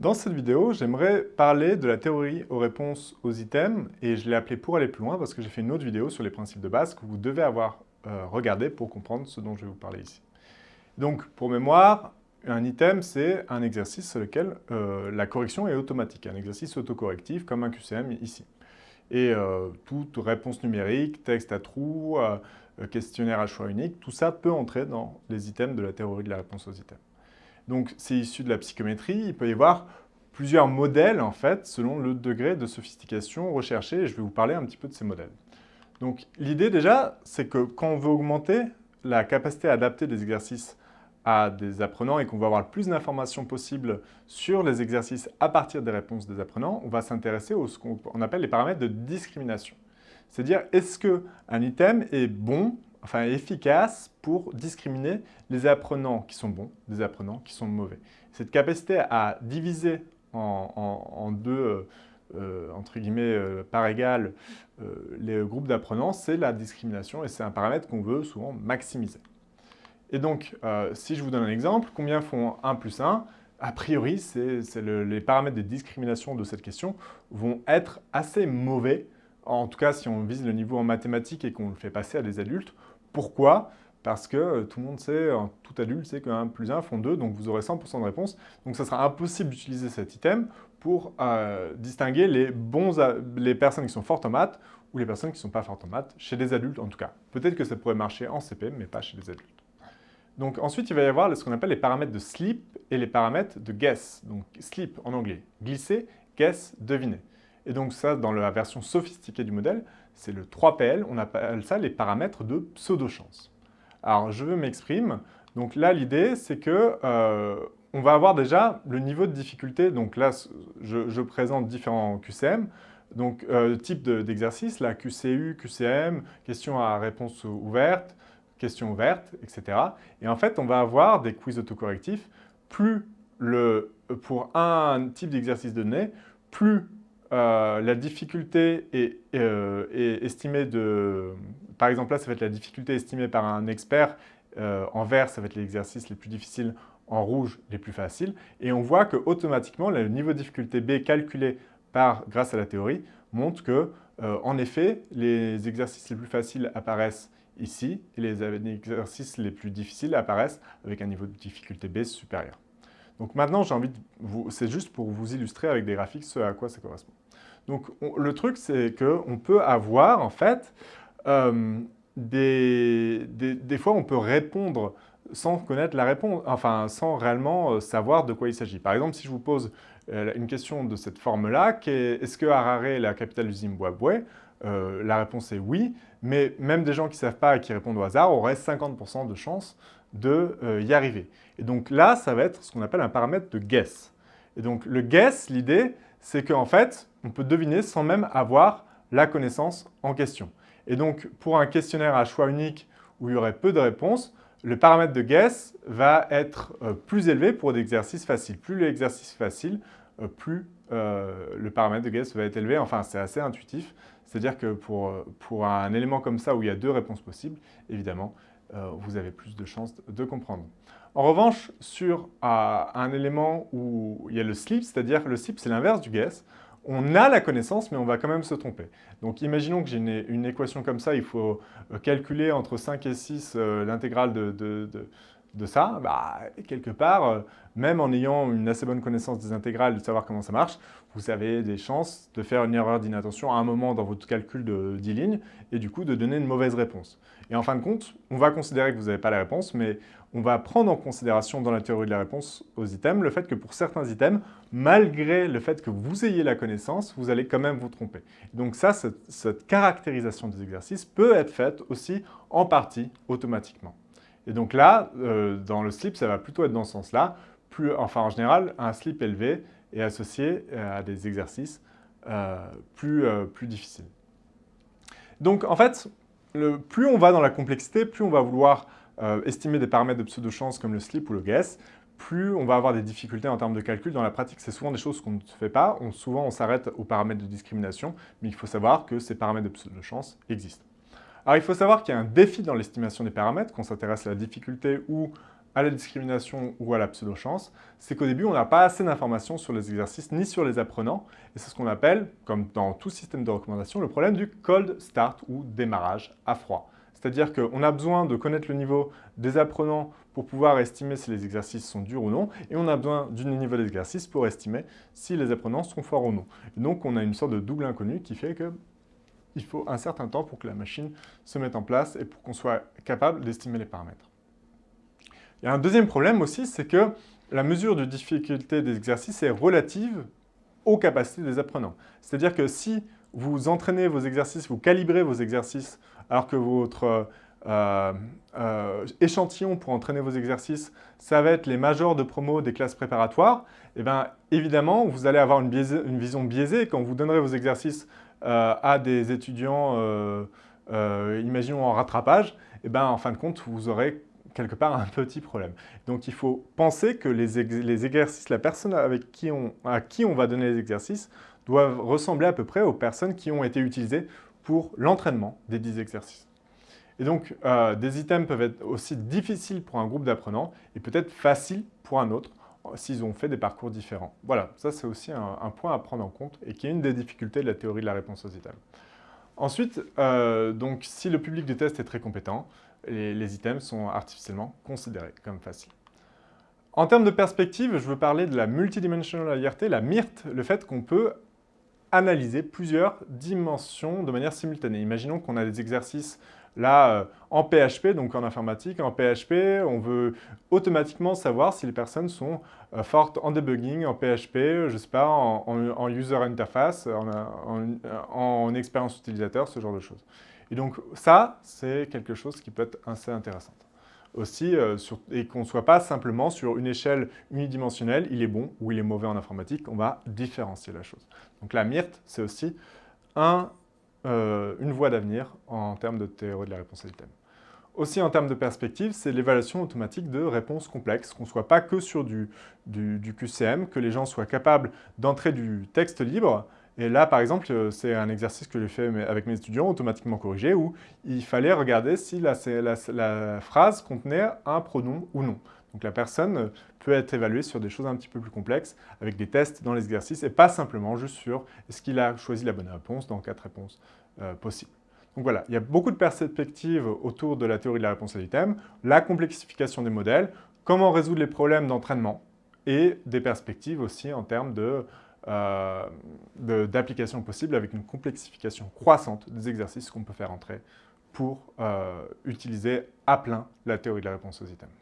Dans cette vidéo, j'aimerais parler de la théorie aux réponses aux items et je l'ai appelé pour aller plus loin parce que j'ai fait une autre vidéo sur les principes de base que vous devez avoir euh, regardé pour comprendre ce dont je vais vous parler ici. Donc, pour mémoire, un item, c'est un exercice sur lequel euh, la correction est automatique, un exercice autocorrectif comme un QCM ici. Et euh, toute réponse numérique, texte à trous, questionnaire à choix unique, tout ça peut entrer dans les items de la théorie de la réponse aux items. Donc c'est issu de la psychométrie, il peut y avoir plusieurs modèles en fait, selon le degré de sophistication recherché, je vais vous parler un petit peu de ces modèles. Donc l'idée déjà, c'est que quand on veut augmenter la capacité à adapter des exercices à des apprenants et qu'on veut avoir le plus d'informations possible sur les exercices à partir des réponses des apprenants, on va s'intéresser à ce qu'on appelle les paramètres de discrimination. C'est-à-dire, est-ce qu'un item est bon enfin efficace pour discriminer les apprenants qui sont bons des apprenants qui sont mauvais. Cette capacité à diviser en, deux, euh, euh, entre guillemets, euh, par égal, les groupes d'apprenants, c'est la discrimination et c'est un paramètre qu'on veut souvent maximiser. Et donc, si je vous donne un exemple, combien font 1 plus 1 A priori, les paramètres de discrimination de cette question vont être assez mauvais en tout cas si on vise le niveau en mathématiques et qu'on le fait passer à des adultes. Pourquoi Parce que euh, tout le monde sait, euh, tout adulte sait que 1 plus 1 font 2, donc vous aurez 100% de réponse. Donc ça sera impossible d'utiliser cet item pour euh, distinguer les, les personnes qui sont fortes en maths ou les personnes qui ne sont pas fortes en maths, chez des adultes en tout cas. Peut-être que ça pourrait marcher en CP, mais pas chez les adultes. Donc ensuite, il va y avoir ce qu'on appelle les paramètres de sleep et les paramètres de guess. Donc sleep en anglais, glisser, guess, deviner. Et donc ça, dans la version sophistiquée du modèle, c'est le 3PL, on appelle ça les paramètres de pseudo-chance. Alors, je veux m'exprimer. Donc là, l'idée, c'est que euh, on va avoir déjà le niveau de difficulté. Donc là, je, présente différents QCM. Donc, euh, type d'exercice, la QCU, QCM, question à réponse ouverte, question ouverte, etc. Et en fait, on va avoir des quiz autocorrectifs. Plus le, pour un type d'exercice donné, plus euh, la difficulté euh, est, estimée de... Par exemple, là, ça va être la difficulté estimée par un expert. Euh, en vert, ça va être l'exercice les plus difficiles. En rouge, les plus faciles. Et on voit que automatiquement, le niveau de difficulté B calculé par, grâce à la théorie montre que, en effet, les exercices les plus faciles apparaissent ici et les exercices les plus difficiles apparaissent avec un niveau de difficulté B supérieur. Donc maintenant, j'ai envie de vous... C'est juste pour vous illustrer avec des graphiques ce à quoi ça correspond. Donc le truc, c'est qu'on peut avoir, en fait, euh, des, fois, on peut répondre sans connaître la réponse, enfin, sans réellement euh, savoir de quoi il s'agit. Par exemple, si je vous pose euh, une question de cette forme-là, est-ce que Harare est la capitale du Zimbabwe? La réponse est oui, mais même des gens qui ne savent pas et qui répondent au hasard auraient 50% de chance de y arriver. Et donc là, ça va être ce qu'on appelle un paramètre de guess. Et donc le guess, l'idée, c'est qu'en fait, on peut deviner sans même avoir la connaissance en question. Et donc, pour un questionnaire à choix unique où il y aurait peu de réponses, le paramètre de guess va être euh, plus élevé pour des exercices faciles. Plus l'exercice facile, euh, plus euh, le paramètre de guess va être élevé. Enfin, c'est assez intuitif. C'est-à-dire que pour, pour, un élément comme ça où il y a deux réponses possibles, évidemment, vous avez plus de chances de comprendre. En revanche, sur un élément où il y a le slip, c'est-à-dire le slip, c'est l'inverse du guess, on a la connaissance, mais on va quand même se tromper. Donc imaginons que j'ai une, équation comme ça, il faut euh, calculer entre 5 et 6 euh, l'intégrale de, ça. Bah, quelque part, euh, même en ayant une assez bonne connaissance des intégrales, de savoir comment ça marche, vous avez des chances de faire une erreur d'inattention à un moment dans votre calcul de 10 lignes et du coup de donner une mauvaise réponse. Et en fin de compte, on va considérer que vous n'avez pas la réponse, mais on va prendre en considération dans la théorie de la réponse aux items le fait que pour certains items, malgré le fait que vous ayez la connaissance, vous allez quand même vous tromper. Donc ça, cette, caractérisation des exercices peut être faite aussi en partie automatiquement. Et donc là, euh, dans le slip, ça va plutôt être dans ce sens-là. Enfin, en général, un slip élevé est associé euh, à des exercices euh, plus, plus difficiles. Donc en fait, plus on va dans la complexité, plus on va vouloir estimer des paramètres de pseudo-chance comme le slip ou le guess, plus on va avoir des difficultés en termes de calcul. Dans la pratique, c'est souvent des choses qu'on ne fait pas. Souvent, on s'arrête aux paramètres de discrimination, mais il faut savoir que ces paramètres de pseudo-chance existent. Alors, il faut savoir qu'il y a un défi dans l'estimation des paramètres, qu'on s'intéresse à la difficulté ou à la discrimination ou à la pseudo-chance, c'est qu'au début, on n'a pas assez d'informations sur les exercices ni sur les apprenants. Et c'est ce qu'on appelle, comme dans tout système de recommandation, le problème du cold start ou démarrage à froid. C'est-à-dire qu'on a besoin de connaître le niveau des apprenants pour pouvoir estimer si les exercices sont durs ou non, et on a besoin du niveau d'exercice pour estimer si les apprenants sont forts ou non. donc on a une sorte de double inconnu qui fait qu'il faut un certain temps pour que la machine se mette en place et pour qu'on soit capable d'estimer les paramètres. Il y a un deuxième problème aussi, c'est que la mesure de difficulté des exercices est relative aux capacités des apprenants. C'est-à-dire que si vous entraînez vos exercices, vous calibrez vos exercices, alors que votre euh, euh, échantillon pour entraîner vos exercices, ça va être les majors de promo des classes préparatoires, et eh bien évidemment, vous allez avoir une, vision biaisée quand vous donnerez vos exercices à des étudiants, imaginons en rattrapage, et eh bien en fin de compte, vous aurez quelque part un petit problème. Donc il faut penser que les, exercices, la personne avec qui on, à qui on va donner les exercices doivent ressembler à peu près aux personnes qui ont été utilisées pour l'entraînement des 10 exercices. Et donc, euh, des items peuvent être aussi difficiles pour un groupe d'apprenants et peut-être faciles pour un autre s'ils ont fait des parcours différents. Voilà, ça c'est aussi un, point à prendre en compte et qui est une des difficultés de la théorie de la réponse aux items. Ensuite, euh, donc, si le public du test est très compétent, les, items sont artificiellement considérés comme faciles. En termes de perspective, je veux parler de la multidimensional IRT, la MIRT, le fait qu'on peut analyser plusieurs dimensions de manière simultanée. Imaginons qu'on a des exercices là euh, en PHP, donc en informatique, en PHP, on veut automatiquement savoir si les personnes sont euh, fortes en debugging, en PHP, je ne sais pas, en, user interface, en expérience utilisateur, ce genre de choses. Et donc ça, c'est quelque chose qui peut être assez intéressant. Aussi, euh, et qu'on ne soit pas simplement sur une échelle unidimensionnelle, il est bon ou il est mauvais en informatique, on va différencier la chose. Donc la MIRT, c'est aussi euh, une voie d'avenir en termes de théorie de la réponse à l'item. Aussi en termes de perspective, c'est l'évaluation automatique de réponses complexes, qu'on ne soit pas que sur du, QCM, que les gens soient capables d'entrer du texte libre, et là, par exemple, euh, c'est un exercice que j'ai fait avec mes étudiants, automatiquement corrigé, où il fallait regarder si la, phrase contenait un pronom ou non. Donc la personne peut être évaluée sur des choses un petit peu plus complexes, avec des tests dans les exercices, et pas simplement juste sur est-ce qu'il a choisi la bonne réponse dans quatre réponses euh, possibles. Donc voilà, il y a beaucoup de perspectives autour de la théorie de la réponse à l'item, la complexification des modèles, comment résoudre les problèmes d'entraînement, et des perspectives aussi en termes de euh, d'applications possibles avec une complexification croissante des exercices qu'on peut faire entrer pour euh, utiliser à plein la théorie de la réponse aux items.